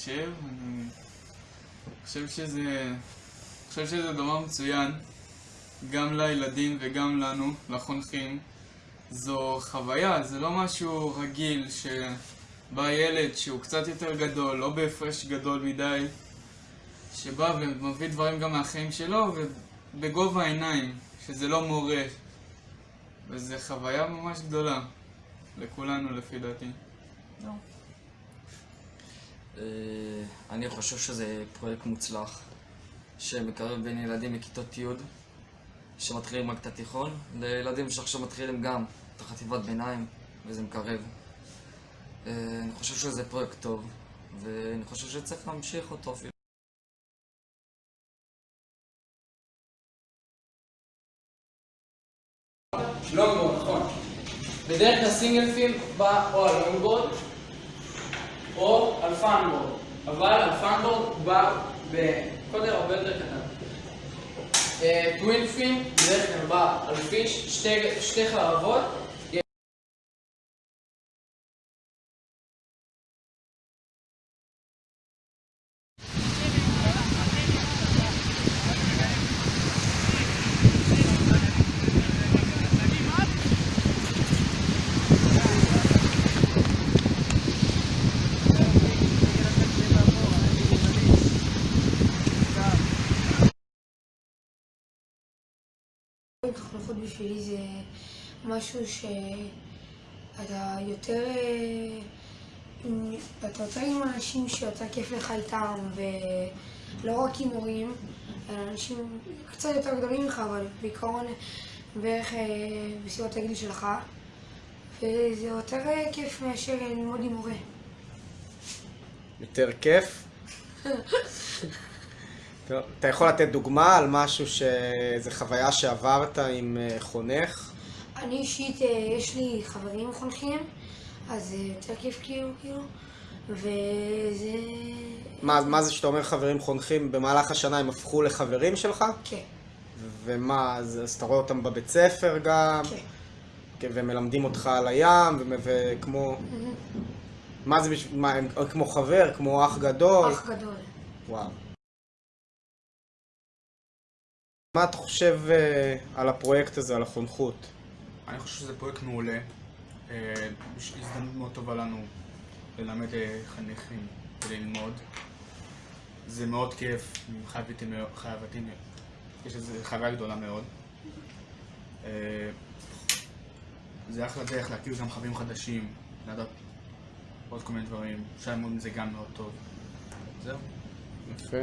חושב. אני חושב שזה... חושב שזה דבר מצוין, גם לילדים וגם לנו, לחונכים. זו חוויה, זה לא משהו רגיל שבא ילד שהוא קצת יותר גדול, לא בהפרש גדול מדי, שבא ומביא דברים גם מהחיים שלו ובגובה העיניים, שזה לא מורה. וזו חוויה ממש גדולה לכולנו לפי דעתי. לא. אה, אני חושב שזה פרויקט מוצלח, שמקרב בין ילדים מכיתות י' שמתחילים רק את התיכון, לילדים שעכשיו מתחילים גם את החטיבת ביניים, וזה מקרב. אה, אני חושב שזה פרויקט טוב, ואני חושב שצריך להמשיך אותו אפילו. לונגבורד, נכון. בדרך כלל single fin בא או על לונגבורד או על funboard, אבל על funboard בא בגודל הרבה יותר קטן. twin fin בדרך כלל בא על fish, שתי, שתי חרבות התחנכות בשבילי זה משהו שאתה יותר... אתה יותר עם אנשים שיותר כיף לך איתם, ולא רק עם הורים, אלא אנשים קצת יותר גדולים ממך, אבל בעיקרון בערך אה, בסביבות הגיל שלך, וזה יותר כיף מאשר ללמוד עם מורה. יותר כיף? טוב, אתה יכול לתת דוגמה על משהו שאיזה חוויה שעברת עם אה, חונך? אני אישית, אה, יש לי חברים חונכים, אז זה יותר כיף כאילו, כאילו, וזה... מה, מה זה שאתה אומר חברים חונכים, במהלך השנה הם הפכו לחברים שלך? כן. ומה, אז, אז אתה רואה אותם בבית ספר גם? כן. כן. ומלמדים אותך על הים, וכמו... מה זה, בש- מה, הם כמו חבר, כמו אח גדול? אח גדול. וואו. מה אתה חושב אה, על הפרויקט הזה, על החונכות? אני חושב שזה פרויקט מעולה. אה, יש הזדמנות מאוד טובה לנו ללמד אה, חניכים וללמוד. זה מאוד כיף, חייבתי מאוד, חייבתי מאוד. יש לזה חוויה גדולה מאוד. זה אחלה דרך להכיר גם חברים חדשים, לדעת עוד כל מיני דברים. אפשר ללמוד מזה גם מאוד טוב. זהו. יפה.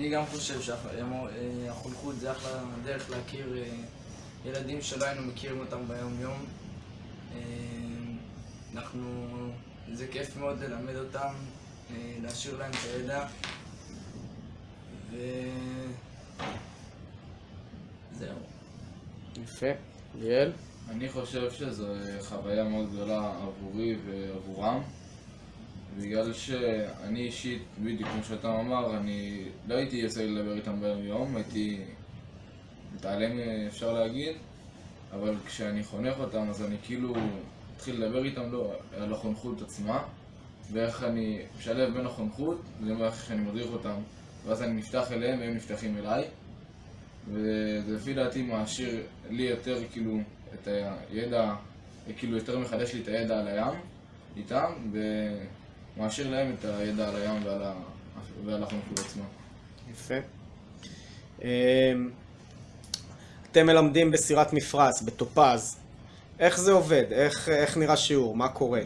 אה, אני גם חושב שהחונכות זה אחלה דרך להכיר אה, ילדים שלא היינו מכירים אותם ביום-יום. אה, אנחנו, זה כיף מאוד ללמד אותם, אה, להשאיר להם את הידע. וזהו. יפה. ליאל? אני חושב שזו חוויה מאוד גדולה עבורי ועבורם בגלל שאני אישית, בדיוק כמו שאתה אמר, אני לא הייתי יוצא לדבר איתם ביום יום, הייתי מתעלם אפשר להגיד אבל כשאני חונך אותם אז אני כאילו מתחיל לדבר איתם לא, על החונכות עצמה ואיך אני משלב בין החונכות ואיך שאני מדריך אותם ואז אני נפתח אליהם והם נפתחים אליי. וזה לפי דעתי מעשיר לי יותר כאילו את הידע, כאילו יותר מחדש לי את הידע על הים איתם ומעשיר להם את הידע על הים ועל, ה... ועל החונכות עצמה. יפה. אמ, אתם מלמדים בסירת מפרש, בטופז. איך זה עובד? איך, איך נראה שיעור? מה קורה?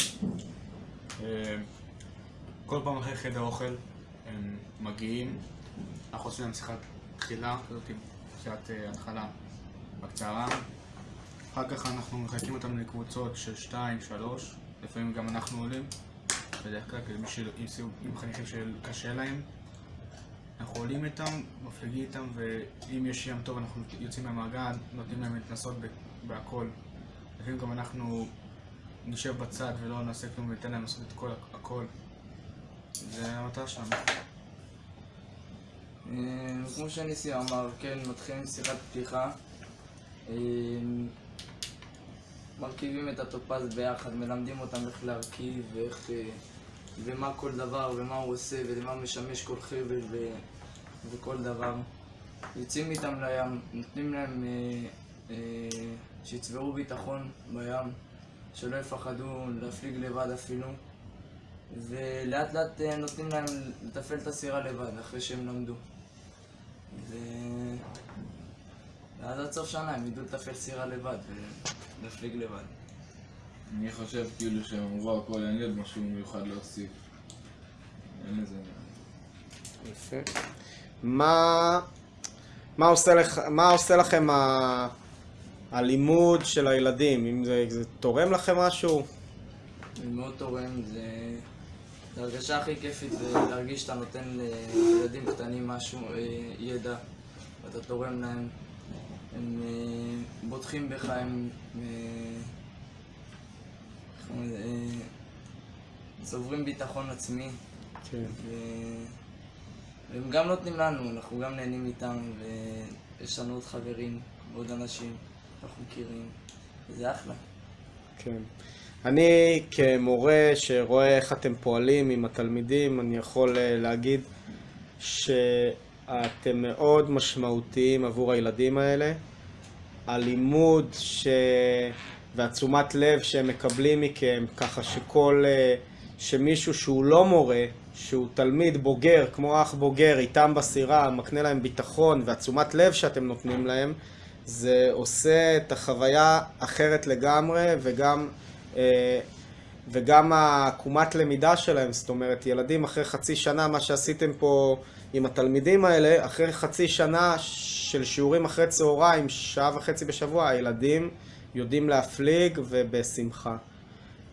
אה, כל פעם אחרי חדר אוכל הם מגיעים, אנחנו עושים להם שיחת תחילה, כזאת שיחת אה, התחלה בקצרה. אחר כך אנחנו מחלקים אותם לקבוצות של 2, 3, לפעמים גם אנחנו עולים, בדרך כלל כמי של... עם, סיוג- עם חניכים שקשה להם. אנחנו עולים איתם, מפליגים איתם, ואם יש ים טוב אנחנו יוצאים מהמעגל, נותנים להם להתנסות בהכל. לפעמים גם אנחנו נשב בצד ולא נעשה כלום וניתן להם לעשות את כל הכל. זה המטרה שלנו. אה, כמו שניסי אמר, כן, מתחילים שיחת פתיחה. אה, מרכיבים את הטופז ביחד, מלמדים אותם איך להרכיב ואיך אה, ומה כל דבר ומה הוא עושה ולמה משמש כל חבל ו... וכל דבר. יוצאים איתם לים, נותנים להם אה, אה, שיצברו ביטחון בים, שלא יפחדו להפליג לבד אפילו, ולאט לאט אה, נותנים להם לתפעל את הסירה לבד אחרי שהם למדו. ו... ואז עד סוף שנה הם ידעו לתפעל סירה לבד ולהפליג לבד. אני חושב כאילו שהם אמרו הכל, אין לי עוד משהו מיוחד להוסיף. אין לזה... יפה. מה, מה, עושה, לך, מה עושה לכם ה, הלימוד של הילדים? אם זה, זה תורם לכם משהו? זה מאוד תורם, זה... זה הרגשה הכי כיפית זה להרגיש שאתה נותן לילדים קטנים משהו, אה, ידע, ואתה תורם להם. הם אה, בוטחים בך, הם צוברים ביטחון עצמי, כן. ו- והם גם נותנים לנו, אנחנו גם נהנים איתם, ויש לנו עוד חברים, עוד אנשים שאנחנו מכירים, וזה אחלה. כן. אני כמורה שרואה איך אתם פועלים עם התלמידים, אני יכול אה, להגיד שאתם מאוד משמעותיים עבור הילדים האלה. הלימוד ש... והתשומת לב שהם מקבלים מכם, ככה שכל... אה, שמישהו שהוא לא מורה, שהוא תלמיד בוגר, כמו אח בוגר, איתם בסירה, מקנה להם ביטחון והתשומת לב שאתם נותנים להם, זה עושה את החוויה אחרת לגמרי, וגם, אה, וגם העקומת למידה שלהם, זאת אומרת, ילדים אחרי חצי שנה, מה שעשיתם פה עם התלמידים האלה, אחרי חצי שנה של שיעורים אחרי צהריים, שעה וחצי בשבוע, הילדים יודעים להפליג ובשמחה.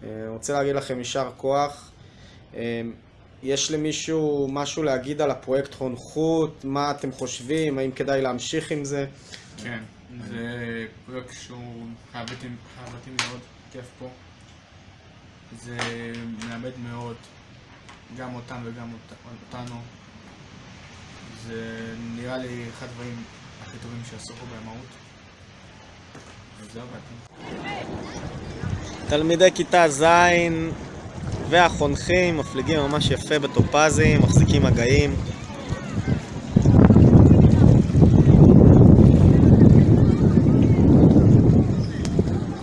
אה, רוצה להגיד לכם יישר כוח. אה, יש למישהו משהו להגיד על הפרויקט חונכות? מה אתם חושבים? האם כדאי להמשיך עם זה? כן, זה פרויקט שהוא חייבתי מאוד, כיף פה. זה מלמד מאוד, גם אותם וגם אות- אותנו. זה נראה לי אחד הדברים הכי טובים שעשו פה במהות. תלמידי כיתה ז' והחונכים מפליגים ממש יפה בטופזים, מחזיקים מגעים.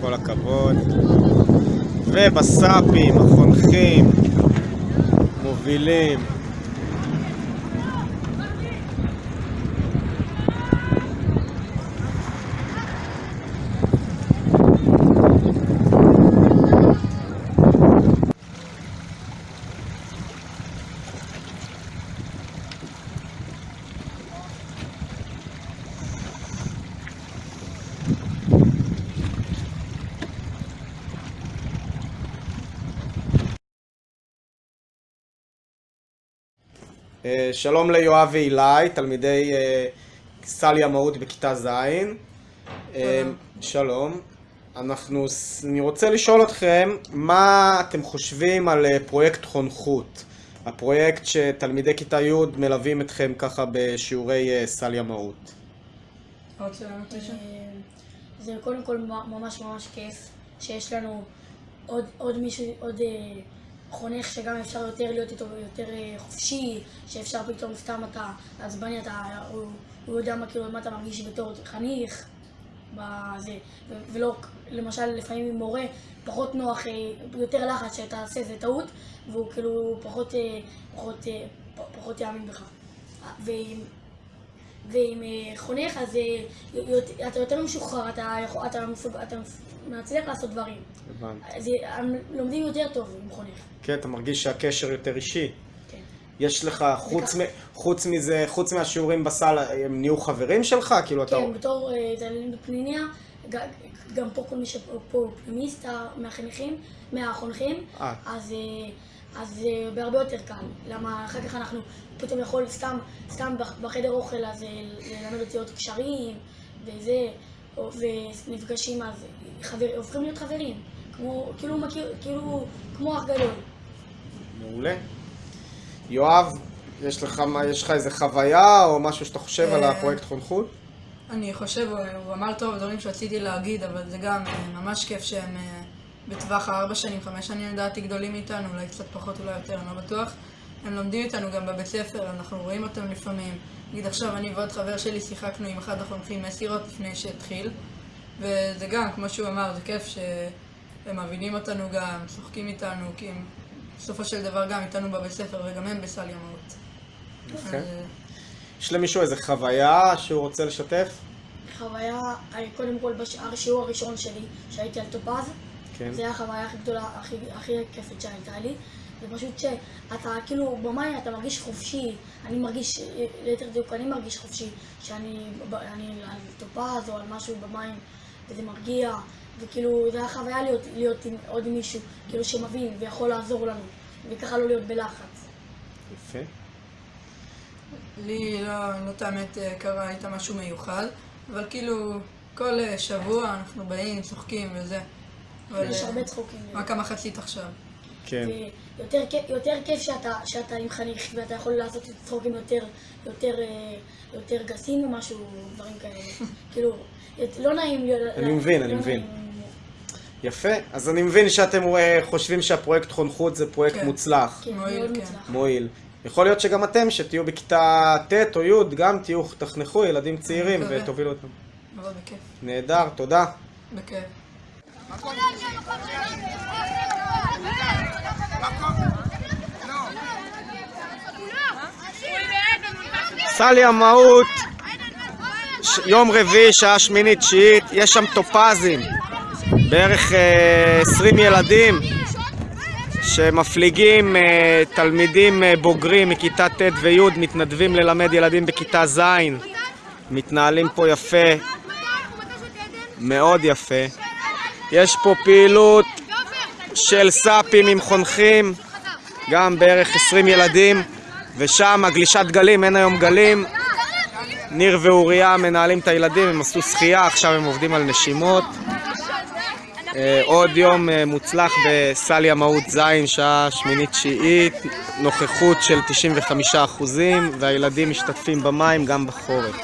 כל הכבוד. ובסאפים, החונכים, מובילים. שלום ליואב ואילי, תלמידי אה, סל ימאות בכיתה ז'. אה, שלום. אנחנו, אני רוצה לשאול אתכם, מה אתם חושבים על אה, פרויקט חונכות? הפרויקט שתלמידי כיתה י' מלווים אתכם ככה בשיעורי אה, סל ימאות. אה, זה קודם כל ממש ממש כיף שיש לנו עוד, עוד מישהו, עוד אה, חונך שגם אפשר יותר להיות איתו יותר אה, חופשי, שאפשר פתאום סתם אתה עצבני, אתה, הוא, הוא יודע מה, כאילו, מה אתה מרגיש בתור חניך, בזה, ולא, למשל לפעמים עם מורה פחות נוח, אה, יותר לחץ שאתה עושה איזה טעות, והוא כאילו פחות, אה, פחות, פחות יאמין בך. ועם, ועם אה, חונך, אז אה, אתה יותר משוחרר, אתה, אתה, אתה מצליח לעשות דברים. הבנתי. אז אה, לומדים יותר טוב עם חונך. כן, אתה מרגיש שהקשר יותר אישי. כן. יש לך, חוץ, מ, חוץ מזה, חוץ מהשיעורים בסל, הם נהיו חברים שלך? כאילו אתה... כן, בתור תלמיד בפנימיה, ג- גם פה כל מי שפה הוא פנימיסט מהחניכים, מהחונכים. אז, אז אה, בהרבה יותר קל. למה אחר כך אנחנו פתאום יכול סתם, סתם בח- בחדר אוכל אז ללמד אותי עוד קשרים, וזה, ונפגשים אז חבר, הופכים להיות חברים. כמו, כאילו, מכיר, כאילו, כמו אח גדול. מעולה. יואב, יש לך, מה- יש לך איזה חוויה או משהו שאתה חושב על אה, הפרויקט חונכות? אני חושב, הוא אמר טוב דברים שרציתי להגיד, אבל זה גם אה, ממש כיף שהם בטווח הארבע שנים, חמש שנים לדעתי גדולים מאיתנו, אולי קצת פחות, אולי יותר, אני לא בטוח. הם לומדים איתנו גם בבית ספר, אנחנו רואים אותם לפעמים. נגיד עכשיו אני ועוד חבר שלי שיחקנו עם אחד החונכים מסירות לפני שהתחיל, וזה גם, כמו שהוא אמר, זה כיף שהם מבינים אותנו גם, צוחקים איתנו, כי הם בסופו של דבר גם איתנו בבית ספר וגם הם בסל ימאות. יפה. אז, יש למישהו איזה חוויה שהוא רוצה לשתף? חוויה, אה, קודם כל בשיעור הראשון שלי, שהייתי על טופז, כן. זה היה החוויה הכי גדולה, הכי, הכי כיפית שהייתה לי. זה פשוט שאתה כאילו במים אתה מרגיש חופשי, אני מרגיש, ליתר דיוק אני מרגיש חופשי, שאני אני על טופז או על משהו במים, וזה מרגיע, וכאילו זה היה חוויה להיות, להיות עם עוד מישהו, כאילו שמבין ויכול לעזור לנו, וככה לא להיות בלחץ. יפה. לי לא, לא את האמת אה, קרה איתה משהו מיוחד, אבל כאילו כל אה, שבוע אנחנו באים, צוחקים וזה. אבל יש הרבה צחוקים. רק המחצית עכשיו. כן. ויותר כיף- יותר כיף שאתה, שאתה עם חניך ואתה יכול לעשות צחוקים יותר, יותר, אה, יותר גסים או משהו, דברים כאלה. כאילו, לא נעים להיות... אני מבין, לא אני מבין. נעים. יפה. אז אני מבין שאתם אה, חושבים שהפרויקט חונכות זה פרויקט כן. מוצלח, כן, מועיל, מאוד כן. מועיל. יכול להיות שגם אתם, שתהיו בכיתה ט' או י', גם תהיו, תחנכו ילדים צעירים. ותובילו אותם. אבל בכיף. נהדר, תודה. בכיף. סל ימאות, ש- יום רביעי, שעה שמינית, תשיעית, יש שם טופזים, בערך אה, 20 ילדים שמפליגים אה, תלמידים אה, בוגרים מכיתה ט' וי', מתנדבים ללמד ילדים בכיתה ז', מתנהלים פה יפה, מאוד יפה. יש פה פעילות של סאפים עם חונכים, גם בערך 20 ילדים, ושם הגלישת גלים, אין היום גלים. ניר ואוריה מנהלים את הילדים, הם עשו שחייה, עכשיו הם עובדים על נשימות. אה, עוד יום אה, מוצלח בסל ימאות ז', שעה שמינית תשיעית, נוכחות של 95% והילדים משתתפים במים גם בחורף.